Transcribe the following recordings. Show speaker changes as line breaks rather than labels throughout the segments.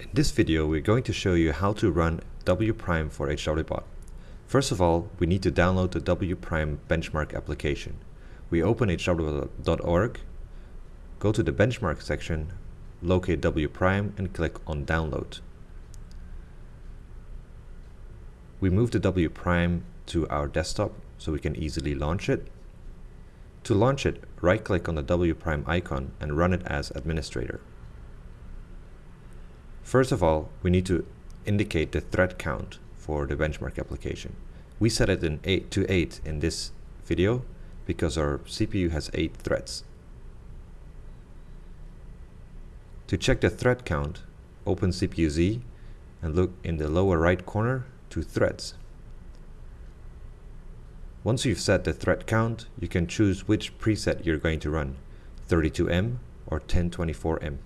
In this video, we're going to show you how to run wprime for HWBot. First of all, we need to download the wprime benchmark application. We open hwbot.org, go to the benchmark section, locate wprime and click on download. We move the wprime to our desktop so we can easily launch it. To launch it, right click on the wprime icon and run it as administrator. First of all, we need to indicate the thread count for the benchmark application. We set it in 8 to 8 in this video because our CPU has 8 threads. To check the thread count, open CPU-Z and look in the lower right corner to threads. Once you've set the thread count, you can choose which preset you're going to run, 32M or 1024M.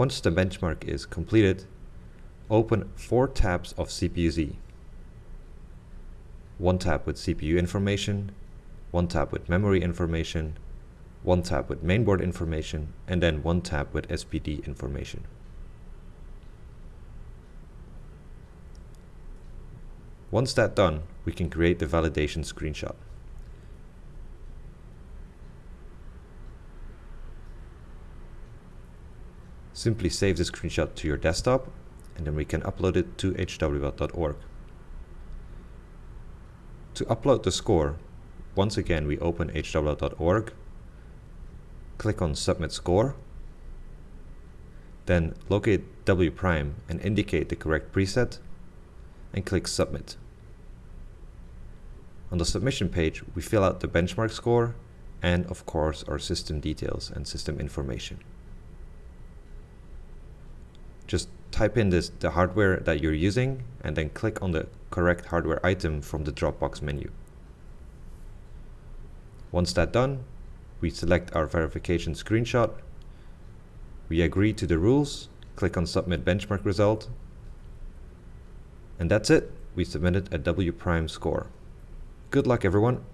Once the benchmark is completed, open four tabs of CPU-Z. One tab with CPU information, one tab with memory information, one tab with mainboard information, and then one tab with SPD information. Once that's done, we can create the validation screenshot. Simply save the screenshot to your desktop and then we can upload it to hwbot.org. To upload the score, once again we open hwbot.org, click on Submit Score, then locate W prime and indicate the correct preset, and click Submit. On the submission page, we fill out the benchmark score and of course our system details and system information just type in this the hardware that you're using and then click on the correct hardware item from the Dropbox menu. Once that's done, we select our verification screenshot, we agree to the rules, click on submit benchmark result, and that's it, we submitted a W prime score. Good luck everyone!